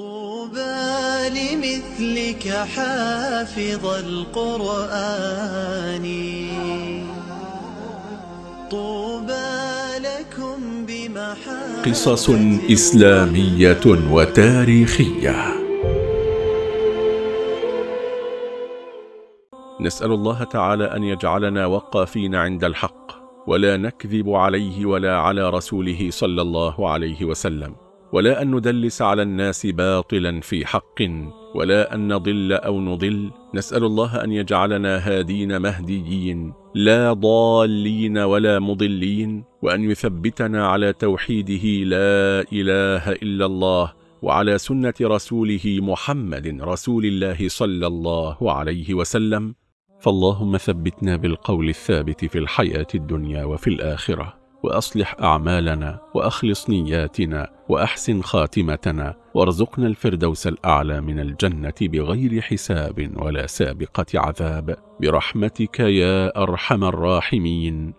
طوبى لمثلك حافظ القرآن. طوبى لكم بمحا قصص إسلامية وتاريخية. نسأل الله تعالى أن يجعلنا وقافين عند الحق ولا نكذب عليه ولا على رسوله صلى الله عليه وسلم. ولا أن ندلس على الناس باطلا في حق ولا أن نضل أو نضل. نسأل الله أن يجعلنا هادين مهديين لا ضالين ولا مضلين وأن يثبتنا على توحيده لا إله إلا الله وعلى سنة رسوله محمد رسول الله صلى الله عليه وسلم. فاللهم ثبتنا بالقول الثابت في الحياة الدنيا وفي الآخرة. وأصلح أعمالنا وأخلص نياتنا وأحسن خاتمتنا وارزقنا الفردوس الأعلى من الجنة بغير حساب ولا سابقة عذاب. برحمتك يا أرحم الراحمين.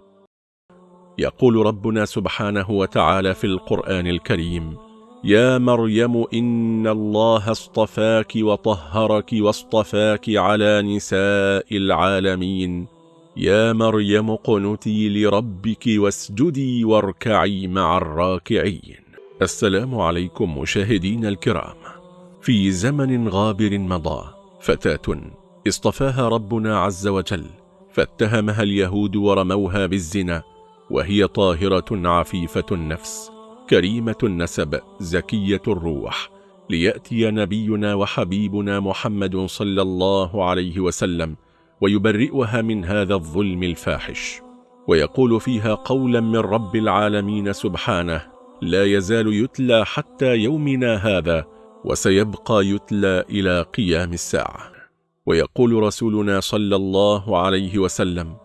يقول ربنا سبحانه وتعالى في القرآن الكريم يا مريم إن الله اصطفاك وطهرك واصطفاك على نساء العالمين. يا مريم قنتي لربك واسجدي واركعي مع الراكعين. السلام عليكم مشاهدين الكرام. في زمن غابر مضى فتاة اصطفاها ربنا عز وجل فاتهمها اليهود ورموها بالزنا وهي طاهرة عفيفة النفس كريمة النسب زكية الروح. ليأتي نبينا وحبيبنا محمد صلى الله عليه وسلم ويبرئها من هذا الظلم الفاحش. ويقول فيها قولا من رب العالمين سبحانه لا يزال يتلى حتى يومنا هذا وسيبقى يتلى إلى قيام الساعة. ويقول رسولنا صلى الله عليه وسلم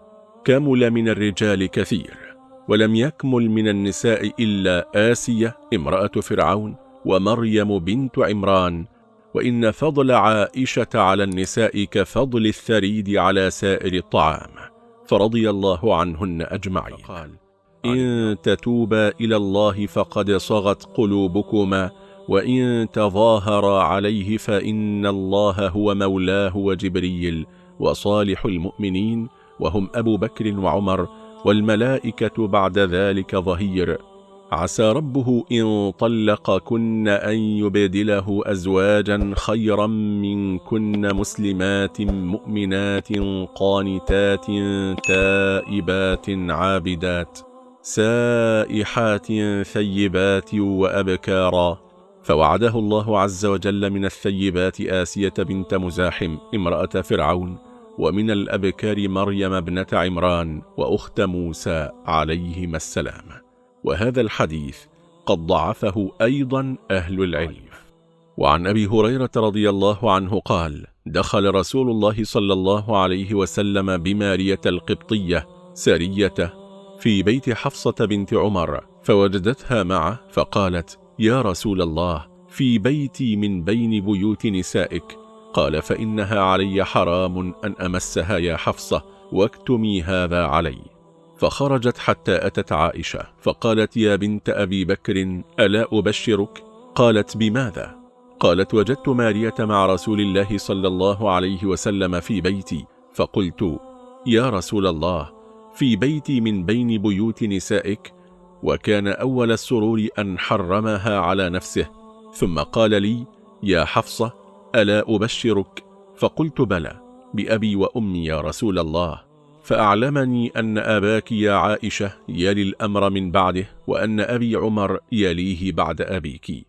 كمل من الرجال كثير ولم يكمل من النساء إلا آسية امرأة فرعون ومريم بنت عمران وإن فضل عائشة على النساء كفضل الثريد على سائر الطعام فرضي الله عنهن أجمعين. إن تتوبا إلى الله فقد صغت قلوبكما وإن تظاهرا عليه فإن الله هو مولاه وجبريل وصالح المؤمنين وهم أبو بكر وعمر والملائكة بعد ذلك ظهير. عسى ربه إن طلقكن أن يبدله أزواجا خيرا منكن مسلمات مؤمنات قانتات تائبات عابدات سائحات ثيبات وأبكارا فوعده الله عز وجل من الثيبات آسية بنت مزاحم امرأة فرعون ومن الأبكار مريم ابنة عمران وأخت موسى عليهما السلام. وهذا الحديث قد ضعفه أيضا أهل العلم. وعن أبي هريرة رضي الله عنه قال دخل رسول الله صلى الله عليه وسلم بمارية القبطية سرية في بيت حفصة بنت عمر فوجدتها معه فقالت يا رسول الله في بيتي من بين بيوت نسائك. قال فإنها علي حرام أن أمسها يا حفصة واكتمي هذا علي. فخرجت حتى أتت عائشة فقالت يا بنت أبي بكر ألا أبشرك؟ قالت بماذا؟ قالت وجدت مارية مع رسول الله صلى الله عليه وسلم في بيتي فقلت يا رسول الله في بيتي من بين بيوت نسائك وكان أول السرور أن حرمها على نفسه ثم قال لي يا حفصة ألا أبشرك فقلت بلى بأبي وأمي يا رسول الله فأعلمني أن أباك يا عائشة يلي الأمر من بعده وأن أبي عمر يليه بعد أبيك.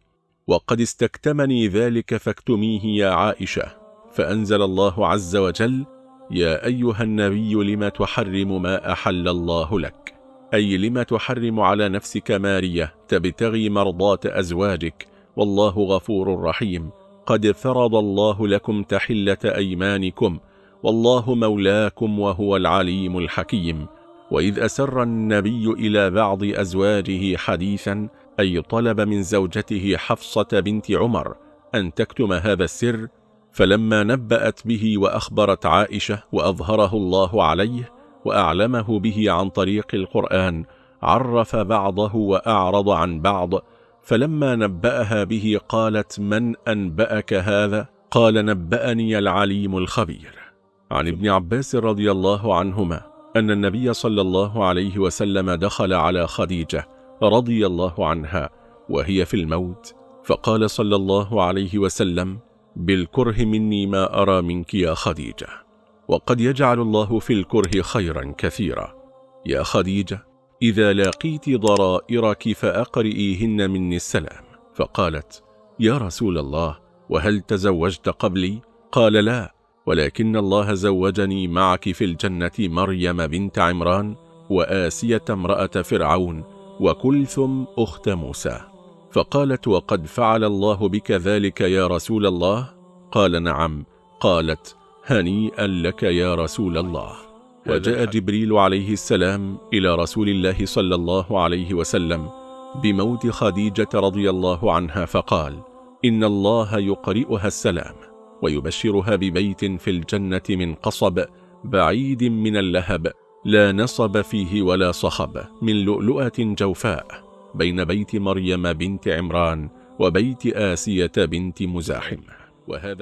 وقد استكتمني ذلك فاكتميه يا عائشة. فأنزل الله عز وجل يا أيها النبي لم تحرم ما أحل الله لك؟ أي لم تحرم على نفسك مارية تبتغي مرضات أزواجك؟ والله غفور رحيم. قد فرض الله لكم تحلة أيمانكم والله مولاكم وهو العليم الحكيم. وإذ أسر النبي إلى بعض أزواجه حديثا أي طلب من زوجته حفصة بنت عمر أن تكتم هذا السر فلما نبأت به وأخبرت عائشة وأظهره الله عليه وأعلمه به عن طريق القرآن عرف بعضه وأعرض عن بعض. فلما نبأها به قالت من أنبأك هذا؟ قال نبأني العليم الخبير. عن ابن عباس رضي الله عنهما أن النبي صلى الله عليه وسلم دخل على خديجة رضي الله عنها وهي في الموت فقال صلى الله عليه وسلم بالكره مني ما أرى منك يا خديجة وقد يجعل الله في الكره خيرا كثيرا يا خديجة إذا لاقيت ضرائرك فأقرئيهن مني السلام فقالت يا رسول الله وهل تزوجت قبلي؟ قال لا ولكن الله زوجني معك في الجنة مريم بنت عمران وآسية امرأة فرعون وكلثم أخت موسى. فقالت وقد فعل الله بك ذلك يا رسول الله؟ قال نعم. قالت هنيئا لك يا رسول الله. وجاء جبريل عليه السلام إلى رسول الله صلى الله عليه وسلم بموت خديجة رضي الله عنها فقال إن الله يقرئها السلام. ويبشرها ببيت في الجنة من قصب بعيد من اللهب لا نصب فيه ولا صخب من لؤلؤة جوفاء بين بيت مريم بنت عمران وبيت آسية بنت مزاحم.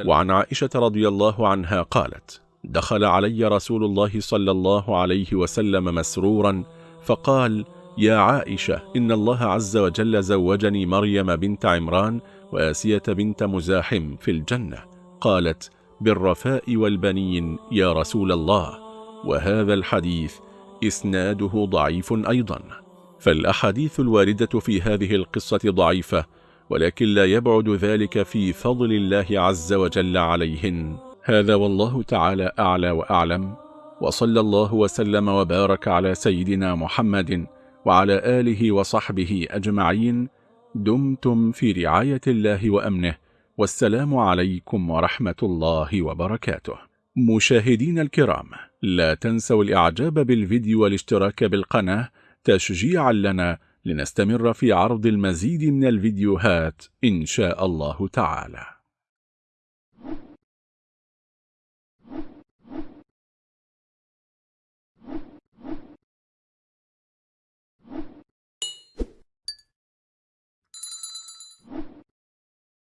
وعن عائشة رضي الله عنها قالت دخل علي رسول الله صلى الله عليه وسلم مسرورا فقال يا عائشة إن الله عز وجل زوجني مريم بنت عمران وآسية بنت مزاحم في الجنة قالت بالرفاء والبنين يا رسول الله وهذا الحديث إسناده ضعيف أيضا. فالأحاديث الواردة في هذه القصة ضعيفة ولكن لا يبعد ذلك في فضل الله عز وجل عليهن. هذا والله تعالى أعلى وأعلم وصلى الله وسلم وبارك على سيدنا محمد وعلى آله وصحبه أجمعين. دمتم في رعاية الله وأمنه. والسلام عليكم ورحمة الله وبركاته. مشاهدين الكرام لا تنسوا الإعجاب بالفيديو والاشتراك بالقناة تشجيعا لنا لنستمر في عرض المزيد من الفيديوهات إن شاء الله تعالى.